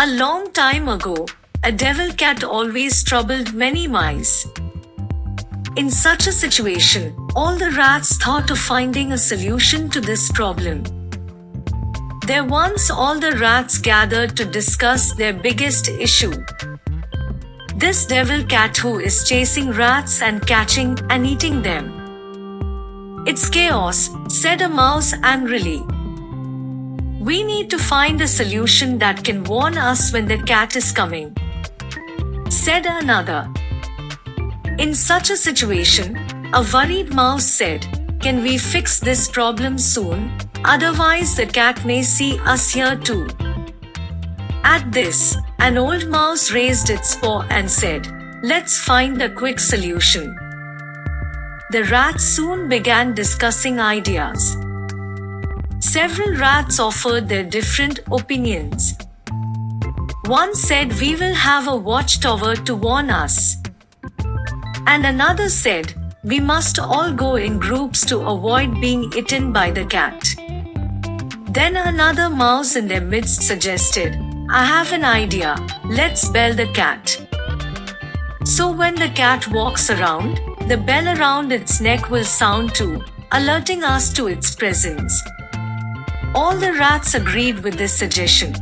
A long time ago, a devil cat always troubled many mice. In such a situation, all the rats thought of finding a solution to this problem. There once all the rats gathered to discuss their biggest issue. This devil cat who is chasing rats and catching and eating them. It's chaos, said a mouse angrily. We need to find a solution that can warn us when the cat is coming. Said another. In such a situation, a worried mouse said, Can we fix this problem soon? Otherwise, the cat may see us here too. At this, an old mouse raised its paw and said, Let's find a quick solution. The rats soon began discussing ideas. Several rats offered their different opinions. One said we will have a watchtower to warn us. And another said, we must all go in groups to avoid being eaten by the cat. Then another mouse in their midst suggested, I have an idea, let's bell the cat. So when the cat walks around, the bell around its neck will sound too, alerting us to its presence. All the rats agreed with this suggestion.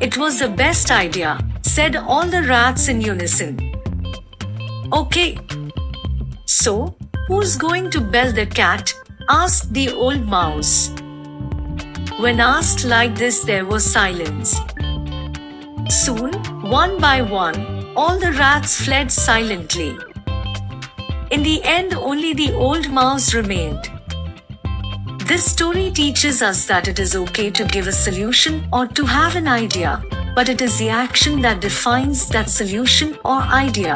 It was the best idea, said all the rats in unison. Okay. So, who's going to bell the cat? asked the old mouse. When asked like this, there was silence. Soon, one by one, all the rats fled silently. In the end, only the old mouse remained. This story teaches us that it is okay to give a solution or to have an idea, but it is the action that defines that solution or idea.